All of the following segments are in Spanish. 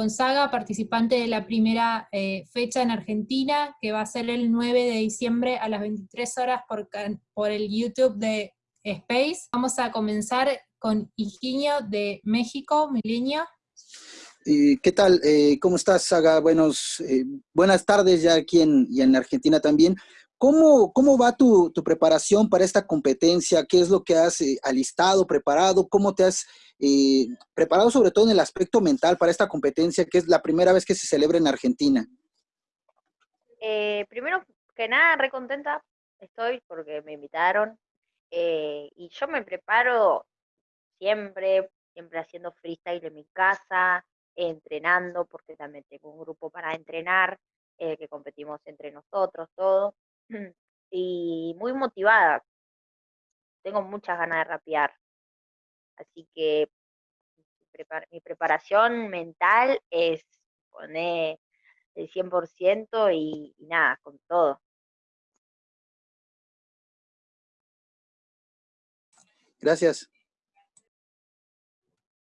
con Saga, participante de la primera eh, fecha en Argentina, que va a ser el 9 de diciembre a las 23 horas por, por el YouTube de Space. Vamos a comenzar con Higinio de México, Milenio. ¿Qué tal? Eh, ¿Cómo estás, Saga? Buenos, eh, buenas tardes ya aquí en, y en Argentina también. ¿Cómo, cómo va tu, tu, preparación para esta competencia? ¿Qué es lo que has eh, alistado, preparado? ¿Cómo te has preparado sobre todo en el aspecto mental para esta competencia que es la primera vez que se celebra en Argentina? primero que nada, re contenta estoy porque me invitaron y yo me preparo siempre, siempre haciendo freestyle en mi casa, entrenando, porque también tengo un grupo para entrenar, eh, que competimos entre nosotros, todo. Y muy motivada. Tengo muchas ganas de rapear. Así que mi preparación mental es poner el 100% y, y nada, con todo. Gracias.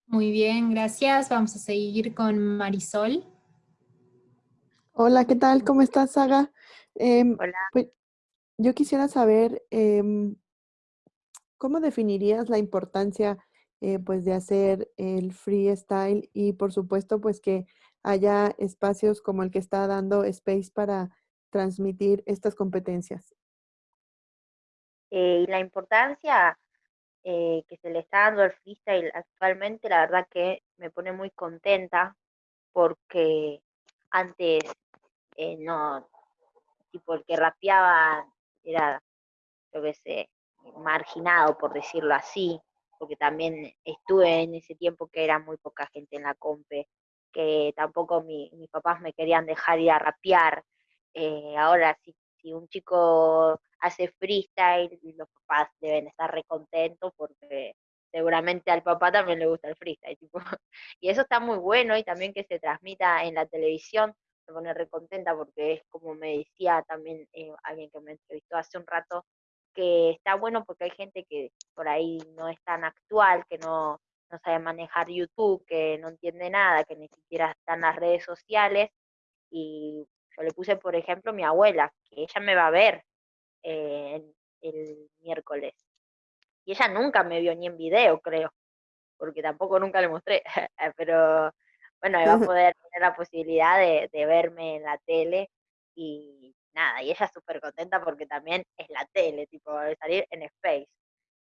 Muy bien, gracias. Vamos a seguir con Marisol. Hola, ¿qué tal? ¿Cómo estás, Saga? Em, Hola. Yo quisiera saber, em, ¿cómo definirías la importancia eh, pues, de hacer el freestyle y, por supuesto, pues que haya espacios como el que está dando Space para transmitir estas competencias? Eh, la importancia eh, que se le está dando al freestyle actualmente, la verdad que me pone muy contenta porque antes no, tipo el que rapeaba era, yo qué sé, marginado por decirlo así, porque también estuve en ese tiempo que era muy poca gente en la compe, que tampoco mis papás me querían dejar ir a rapear. Eh, ahora si, si un chico hace freestyle los papás deben estar recontentos porque seguramente al papá también le gusta el freestyle. Tipo. Y eso está muy bueno y también que se transmita en la televisión me pone recontenta porque es como me decía también eh, alguien que me entrevistó hace un rato, que está bueno porque hay gente que por ahí no es tan actual, que no, no sabe manejar YouTube, que no entiende nada, que ni siquiera está en las redes sociales. Y yo le puse, por ejemplo, mi abuela, que ella me va a ver, eh, el miércoles. Y ella nunca me vio ni en video, creo, porque tampoco nunca le mostré, pero bueno, va a poder tener la posibilidad de, verme en la tele y nada, y ella súper contenta porque también es la tele, tipo, de salir en Space.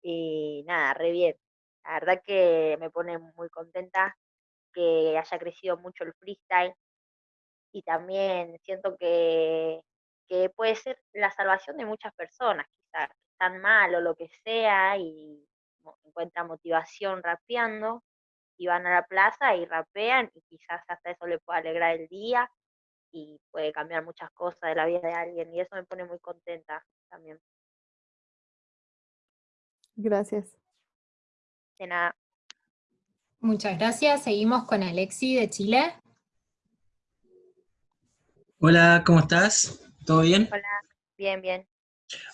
Y nada, re bien. La verdad que me pone muy contenta que haya crecido mucho el freestyle y también siento que que puede ser la salvación de muchas personas, quizás están mal o lo que sea y encuentran motivación rapeando y van a la plaza y rapean y quizás hasta eso le puede alegrar el día y puede cambiar muchas cosas de la vida de alguien y eso me pone muy contenta también. Gracias. De nada. Muchas gracias. Seguimos con Alexi de Chile. Hola, ¿cómo estás? ¿Todo bien? Hola, bien, bien.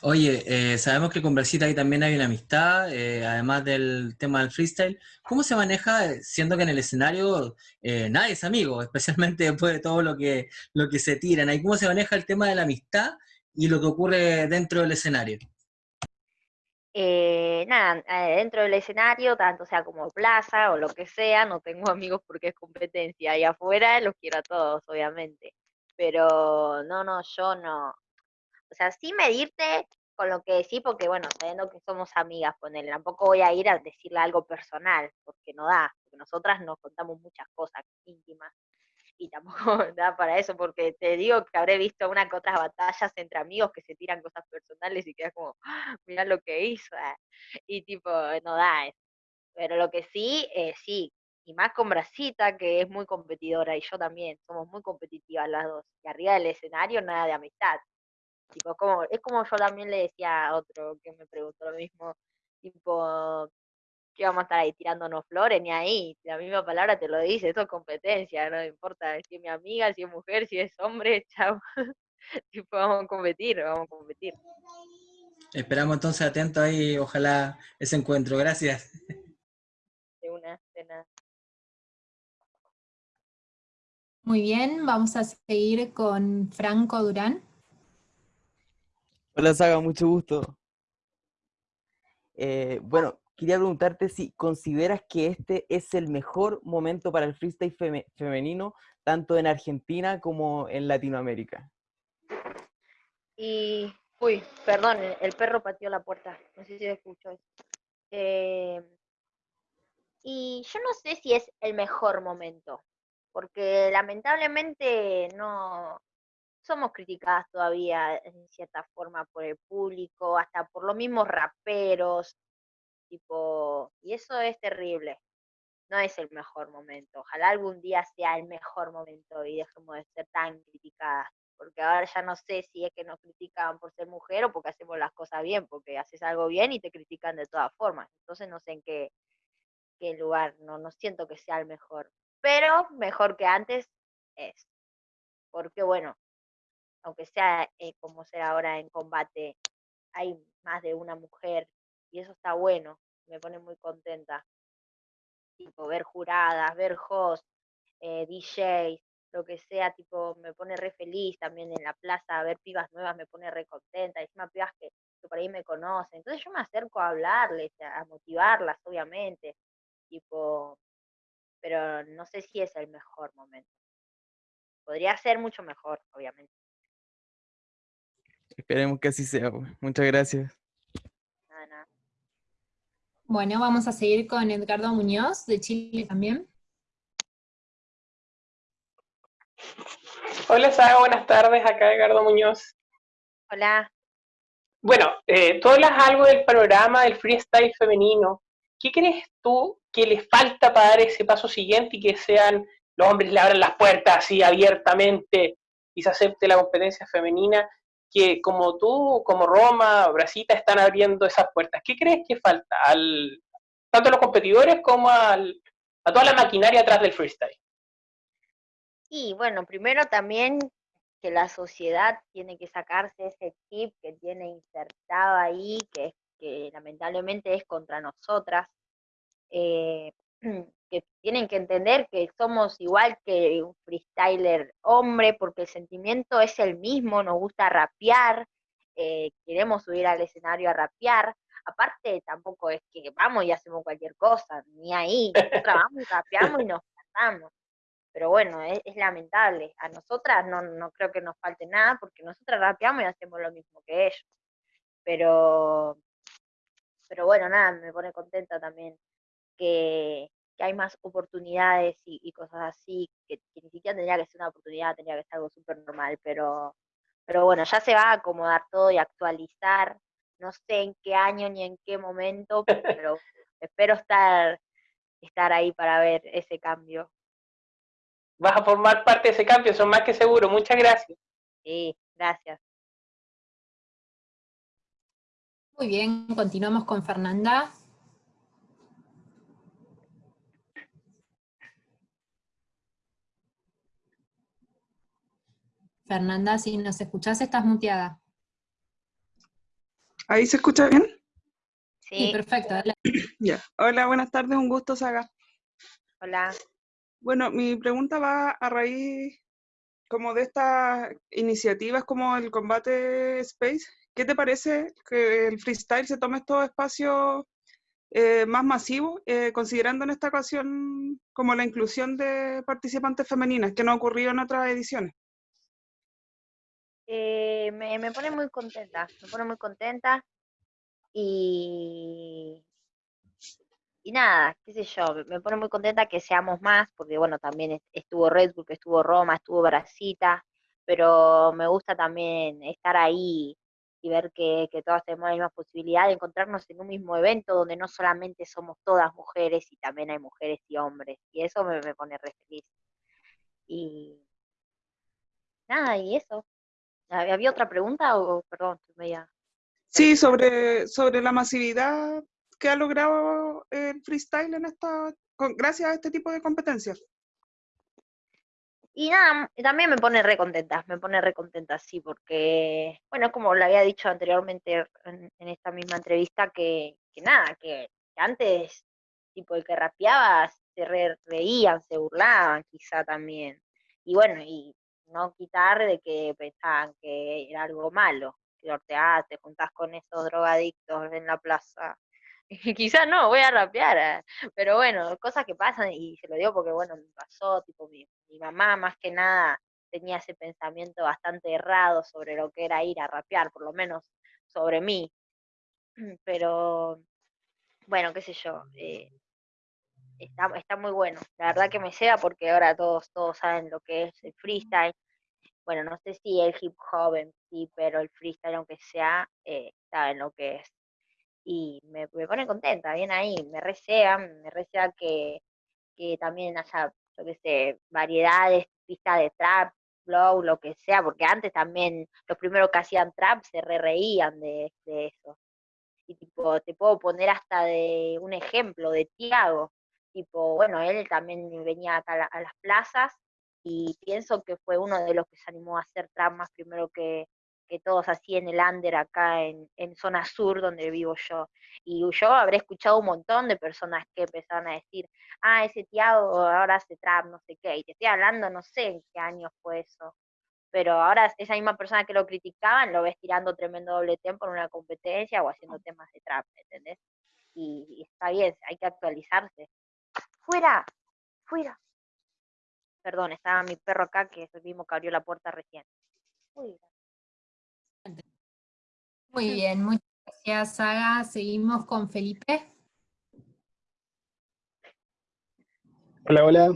Oye, eh, sabemos que con Brasita ahí también hay una amistad, eh, además del tema del freestyle. ¿Cómo se maneja, siendo que en el escenario eh, nadie es amigo, especialmente después de todo lo que, lo que se tiran? ¿Cómo se maneja el tema de la amistad y lo que ocurre dentro del escenario? nada, dentro del escenario, tanto sea como plaza o lo que sea, no tengo amigos porque es competencia. Y afuera los quiero a todos, obviamente pero no, no, yo no. O sea, sí medirte con lo que decís, porque bueno, sabiendo que somos amigas con él, tampoco voy a ir a decirle algo personal, porque no da, porque nosotras nos contamos muchas cosas íntimas y tampoco da para eso, porque te digo que habré visto una que otras batallas entre amigos que se tiran cosas personales y quedas como, ¡Ah, mira lo que hizo, ah", y tipo, no da eso. Pero lo que sí, eh, sí, y más con Brasita, que es muy competidora, y yo también, somos muy competitivas las dos. Y arriba del escenario nada de amistad. Tipo, como, es como yo también le decía a otro que me preguntó lo mismo, tipo, que vamos a estar ahí tirándonos flores, ni ahí, la misma palabra te lo dice, eso es competencia, no importa si es mi amiga, si es mujer, si es hombre, chao. tipo, vamos a competir, vamos a competir. Esperamos entonces atento ahí, ojalá ese encuentro, gracias. De una, de nada. Muy bien, vamos a seguir con Franco Durán. Hola Saga, mucho gusto. Eh, bueno, quería preguntarte si consideras que este es el mejor momento para el freestyle femenino, tanto en Argentina como en Latinoamérica. Y, uy, perdón, el perro pateó la puerta, no sé si se escuchó eso. Eh, y yo no sé si es el mejor momento, porque lamentablemente no somos criticadas todavía en cierta forma por el público, hasta por los mismos raperos, tipo, y eso es terrible. No es el mejor momento. Ojalá algún día sea el mejor momento y dejemos de ser tan criticadas, porque ahora ya no sé si es que nos critican por ser mujer o porque hacemos las cosas bien, porque haces algo bien y te critican de todas formas. Entonces no sé en qué, qué lugar, no, no siento que sea el mejor pero mejor que antes es. Porque bueno, aunque sea eh, como sea ahora en combate, hay más de una mujer y eso está bueno, me pone muy contenta. Tipo, ver juradas, ver hosts, eh, DJs, lo que sea, tipo, me pone re feliz también en la plaza, ver pibas nuevas me pone re contenta, encima pibas que, que por ahí me conocen. Entonces yo me acerco a hablarles, a motivarlas, obviamente. Tipo, pero no sé si es el mejor momento. Podría ser mucho mejor, obviamente. Esperemos que así sea. Pues. Muchas gracias. Bueno, vamos a seguir con Edgardo Muñoz, de Chile también. Hola, Sara, buenas tardes. Acá Edgardo Muñoz. Hola. Bueno, eh, tú hablas algo del panorama del freestyle femenino. ¿Qué crees tú que les falta para dar ese paso siguiente y que sean los hombres le abran las puertas así abiertamente y se acepte la competencia femenina? Que como tú, como Roma, Brasita, están abriendo esas puertas. ¿Qué crees que falta? Al, tanto a los competidores como al, a toda la maquinaria atrás del freestyle. Y bueno, primero también que la sociedad tiene que sacarse ese chip que tiene insertado ahí, que que lamentablemente es contra nosotras, eh, que tienen que entender que somos igual que un freestyler hombre, porque el sentimiento es el mismo, nos gusta rapear, eh, queremos subir al escenario a rapear, aparte tampoco es que vamos y hacemos cualquier cosa, ni ahí, nosotros vamos y rapeamos y nos cantamos. Pero bueno, es, es, lamentable. A nosotras no, no creo que nos falte nada porque nosotras rapeamos y hacemos lo mismo que ellos. Pero pero bueno, nada, me pone contenta también que, hay más oportunidades y, cosas así, que, ni siquiera tendría que ser una oportunidad, tendría que ser algo súper normal, pero, pero bueno, ya se va a acomodar todo y actualizar, no sé en qué año ni en qué momento, pero espero estar, estar ahí para ver ese cambio. Vas a formar parte de ese cambio, son más que seguro. Muchas gracias. Sí, gracias. Muy bien, continuamos con Fernanda. Fernanda, si nos escuchás, estás muteada. ¿Ahí se escucha bien? Sí, perfecto. Hola, buenas tardes, un gusto, Saga. Hola. Bueno, mi pregunta va a raíz como de estas iniciativas como el combate Space, ¿Qué te parece que el freestyle se tome estos espacios eh, más masivos, eh, considerando en esta ocasión como la inclusión de participantes femeninas, que no ha ocurrido en otras ediciones? Eh, me, pone muy contenta, me pone muy contenta y, y nada, qué sé yo, me pone muy contenta que seamos más, porque bueno, también estuvo Red Bull, estuvo Roma, estuvo Brasita, pero me gusta también estar ahí y ver que, que todas tenemos la misma posibilidad de encontrarnos en un mismo evento donde no solamente somos todas mujeres y también hay mujeres y hombres. Y eso me, pone re feliz. Y nada, y eso. ¿Había otra pregunta o, perdón, media... Sí, sobre, sobre la masividad que ha logrado el freestyle en esta, gracias a este tipo de competencias. Y nada, también me pone re contenta, me pone re contenta, sí, porque, bueno, como le había dicho anteriormente en, esta misma entrevista, que, nada, que, antes, tipo, el que rapeaba, se reían, se burlaban quizá también. y bueno, y no quitar de que pensaban que era algo malo, que orteás, te juntás con esos drogadictos en la plaza. Quizás no, voy a rapear, eh, pero bueno, cosas que pasan y se lo digo porque bueno, me pasó, tipo mi, mi mamá más que nada tenía ese pensamiento bastante errado sobre lo que era ir a rapear, por lo menos sobre mí. Pero bueno, qué sé yo, eh, está, está muy bueno. La verdad que me sea porque ahora todos, todos saben lo que es el freestyle. Bueno, no sé si el hip hop en sí, pero el freestyle, aunque sea, eh, saben lo que es. Y me, me pone contenta, bien ahí, me resea, me resea que, que también haya, yo qué sé, variedades, pistas de trap, flow, lo que sea, porque antes también los primeros que hacían trap se re reían de, de eso. Y tipo, te puedo poner hasta de un ejemplo de Tiago, tipo, bueno, él también venía acá a, las plazas y pienso que fue uno de los que se animó a hacer trap más primero que, que todos así en el under acá en, en, zona sur donde vivo yo. Y yo habré escuchado un montón de personas que empezaron a decir, ah, ese Tiago ahora hace trap, no sé qué. Y te estoy hablando, no sé en qué año fue eso. Pero ahora esa misma persona que lo criticaban lo ves tirando tremendo doble tempo en una competencia o haciendo temas de trap, ¿entendés? Y, y está bien, hay que actualizarse. ¡Fuera! ¡Fuera! Perdón, estaba mi perro acá que es el mismo que abrió la puerta recién. Fuera. Muy bien, muchas gracias, Saga. Seguimos con Felipe. Hola, hola.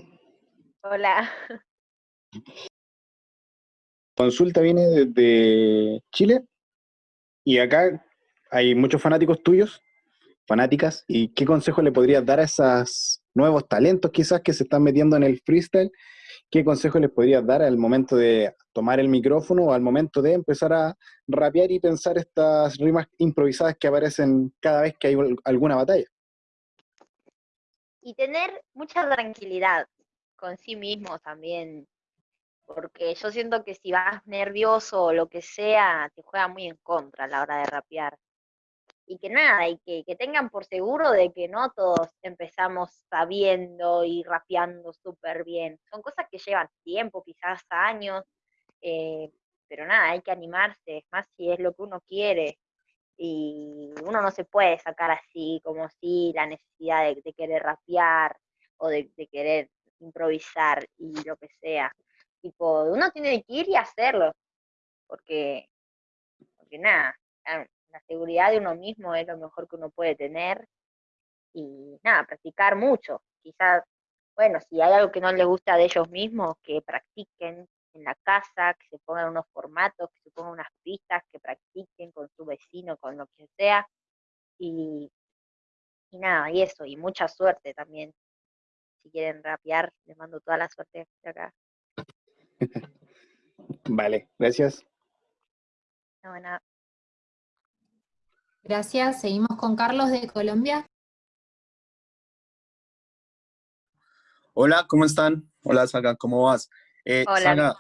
Hola. Consulta viene desde Chile y acá hay muchos fanáticos tuyos, fanáticas, y ¿qué consejo le podrías dar a esos nuevos talentos quizás que se están metiendo en el freestyle? ¿Qué consejo les podrías dar al momento de tomar el micrófono o al momento de empezar a rapear y pensar estas rimas improvisadas que aparecen cada vez que hay alguna batalla? Y tener mucha tranquilidad con sí mismo también, porque yo siento que si vas nervioso o lo que sea, te juega muy en contra a la hora de rapear. Y que nada, y que, que tengan por seguro de que no todos empezamos sabiendo y rapeando súper bien. Son cosas que llevan tiempo, quizás años, eh, pero nada, hay que animarse, más si es lo que uno quiere. Y uno no se puede sacar así, como si la necesidad de, de querer rapear o de, de, querer improvisar y lo que sea. Tipo, uno tiene que ir y hacerlo, porque, porque nada, la seguridad de uno mismo es lo mejor que uno puede tener. Y nada, practicar mucho. Quizás, bueno, si hay algo que no les gusta de ellos mismos, que practiquen, en la casa, que se pongan unos formatos, que se pongan unas pistas, que practiquen con su vecino, con lo que sea. Y, y nada, y eso, y mucha suerte también. Si quieren rapear, les mando toda la suerte de acá. vale, gracias. No, bueno. Gracias. Seguimos con Carlos de Colombia. Hola, ¿cómo están? Hola, Saga, ¿cómo vas? Eh, Hola. Saga,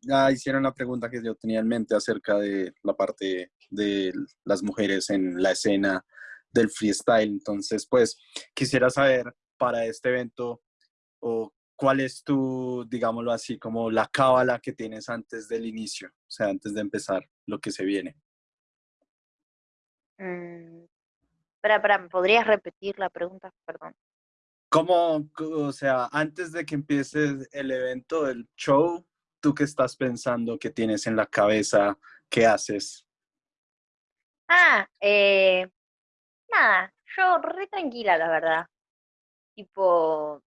ya hicieron la pregunta que yo tenía en mente acerca de la parte de las mujeres en la escena del freestyle. Entonces, pues, quisiera saber para este evento o cuál es tu, digámoslo así, como la cábala que tienes antes del inicio, o sea, antes de empezar lo que se viene. Mm, espera, espera, ¿me podrías repetir la pregunta? Perdón. ¿Cómo, o sea, antes de que empiece el evento, el show, tú qué estás pensando, qué tienes en la cabeza, qué haces? Ah, eh, nada, yo re tranquila, la verdad. Tipo,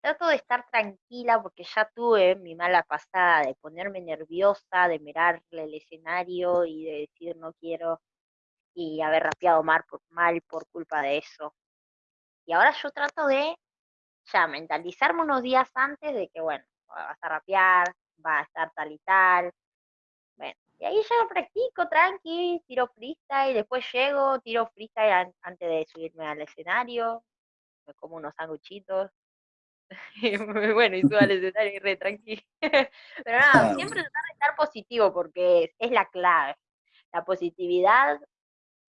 trato de estar tranquila porque ya tuve mi mala pasada de ponerme nerviosa, de mirarle el escenario y de decir no quiero y haber rapeado mal por, mal por culpa de eso. Y ahora yo trato de ya mentalizarme unos días antes de que, bueno, vas a rapear, va a estar tal y tal. Bueno, y ahí ya lo practico tranqui, tiro freestyle, después llego, tiro freestyle an antes de subirme al escenario, me como unos sanguchitos. bueno, y subo al escenario y re tranqui. Pero nada, siempre tratar de estar positivo porque es, es la clave. La positividad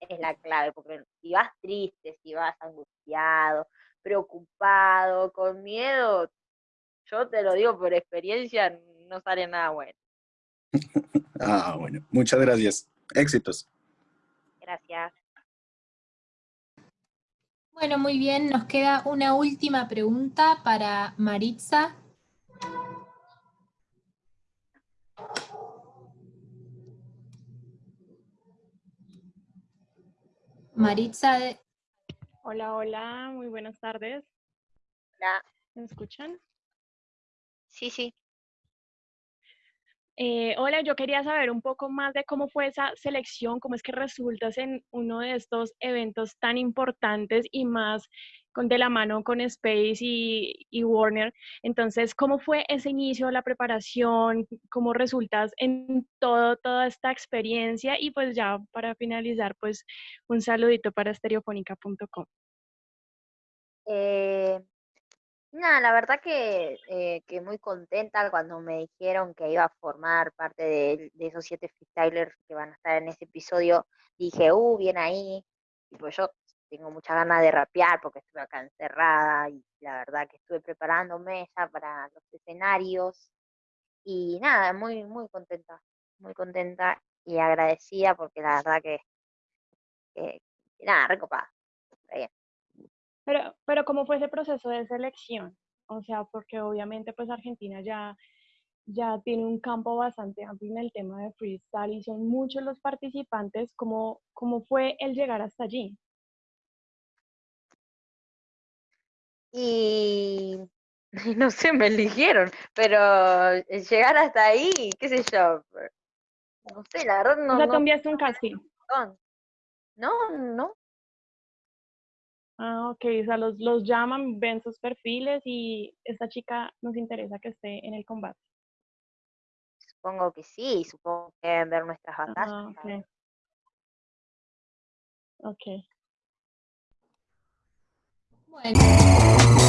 es la clave, porque si vas triste, si vas angustiado, preocupado, con miedo, Yo te lo digo por experiencia, no sale nada bueno. Ah, bueno, muchas gracias. Éxitos. Gracias. Bueno, muy bien, nos queda una última pregunta para Maritza. Maritza, de- Hola, hola, muy buenas tardes. Hola. ¿Me escuchan? Sí, sí. Eh, hola, yo quería saber un poco más de cómo fue esa selección, cómo es que resultas en uno de estos eventos tan importantes y más con, de la mano con Space y, Warner. Entonces, ¿cómo fue ese inicio, la preparación? ¿Cómo resultas en todo, toda esta experiencia? Y pues ya para finalizar, pues un saludito para estereofónica.com. nada, la verdad que, eh, que muy contenta cuando me dijeron que iba a formar parte de, de esos siete freestylers que van a estar en ese episodio. Dije, uh, bien ahí. Y pues yo tengo muchas ganas de rapear porque estuve acá encerrada y la verdad que estuve preparándome ya para los escenarios. Y nada, muy, muy contenta, muy contenta y agradecida porque la verdad que, que nada, recopada. Está bien. Pero, pero ¿cómo fue ese proceso de selección? O sea, porque obviamente pues Argentina ya, ya tiene un campo bastante amplio en el tema de freestyle y son muchos los participantes. ¿Cómo, cómo fue el llegar hasta allí? Y no sé, me eligieron, pero eh, llegar hasta ahí, qué sé yo, no sé, la verdad no, o sea, tú no, enviaste un casting. no, no, no, Ah, ok, o sea, los, los llaman, ven sus perfiles y esta chica nos interesa que esté en el combate. supongo que sí, supongo que deben ver nuestras batallas. Ah, ok. Ok. bueno.